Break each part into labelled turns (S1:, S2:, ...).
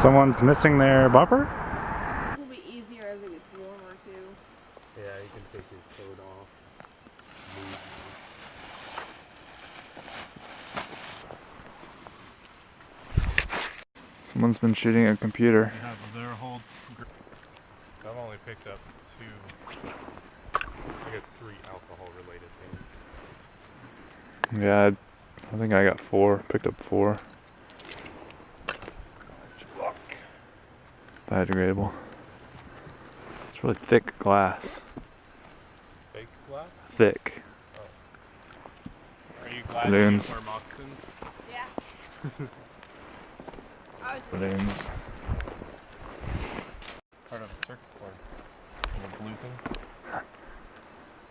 S1: Someone's missing their bumper?
S2: It'll be easier as it gets warmer too.
S3: Yeah, you can take your coat off.
S1: Someone's been shooting a computer.
S3: They have their whole. I've only picked up two, I guess three alcohol related things.
S1: Yeah, I, I think I got four. Picked up four. Biodegradable. It's really thick glass.
S3: Fake glass?
S1: Thick. Oh.
S3: Are you glad
S1: Balloons.
S3: you wear moccasins?
S2: Yeah.
S1: Balloons.
S3: Part of a circuit board. Little blue thing.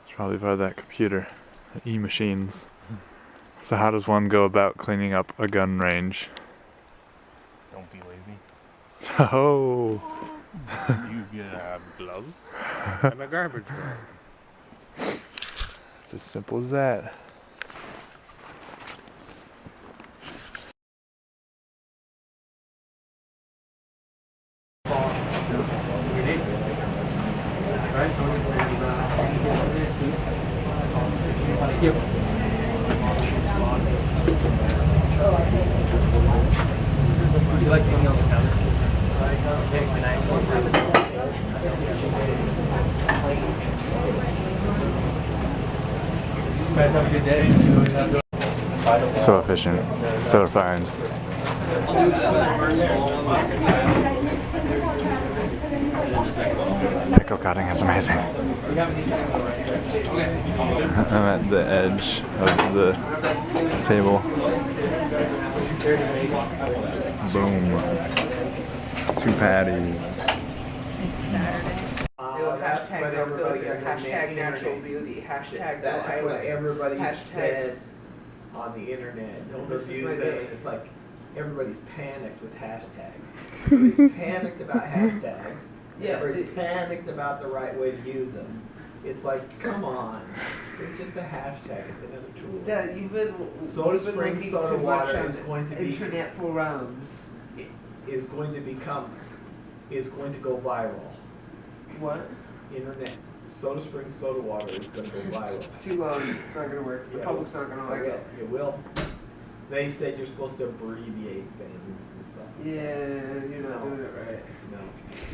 S1: It's probably part of that computer. The eMachines. So how does one go about cleaning up a gun range?
S3: Don't be lazy.
S1: Oh,
S3: you have uh, gloves and a garbage bag.
S1: it's as simple as that. So efficient, so refined. Pickle cutting is amazing. I'm at the edge of the table. Boom. Two patties.
S4: It's Saturday. Uh, what everybody on the
S5: hashtag
S4: internet-
S5: natural beauty, hashtag no
S4: That's what everybody
S5: hashtag-
S4: said on the internet. Don't
S5: This
S4: abuse it. It's like everybody's panicked with hashtags. Everybody's panicked about hashtags.
S5: Yeah,
S4: Everybody's
S5: it-
S4: panicked about the right way to use them. It's like, come on. It's just a hashtag. It's another tool.
S5: Yeah, you've been,
S4: Soda
S5: you've been
S4: Springs
S5: looking
S4: soda
S5: too
S4: water is going to be-
S5: internet forums.
S4: It is going to become, is going to go viral.
S5: What?
S4: Internet, Soda Springs soda water is gonna go viral.
S5: Too long. It's not gonna work. The
S4: Yeah.
S5: public's not gonna like it.
S4: It will. They said you're supposed to abbreviate things and stuff.
S5: Yeah, you're not
S4: No.
S5: doing it right.
S4: No.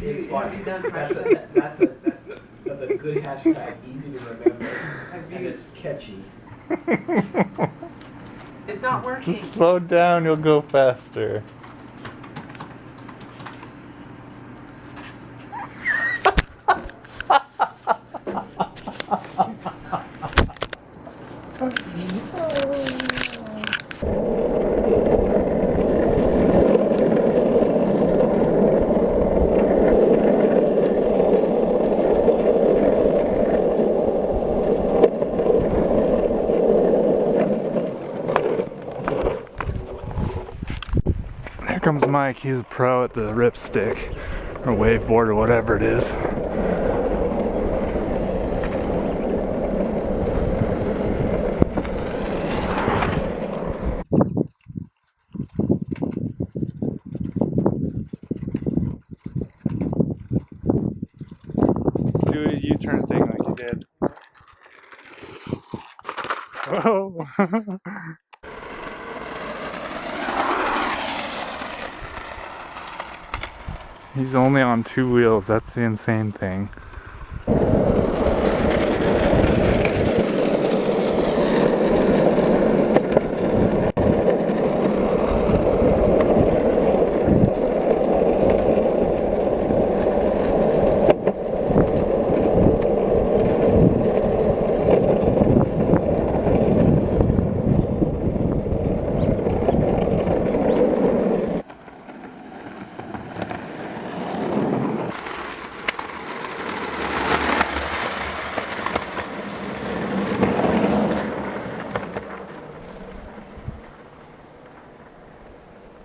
S5: You-
S4: It's
S5: have
S4: fine.
S5: you done
S4: That's a,
S5: hashtag-
S4: that's a, that's a good hashtag, easy to remember,
S5: Have
S4: and
S5: you-
S4: it's catchy.
S5: It's not working.
S1: Just slow down, you'll go faster. Comes Mike. He's a pro at the RipStik or waveboard or whatever it is. Do a U-turn thing like you did. Whoa! He's only on two wheels, that's the insane thing.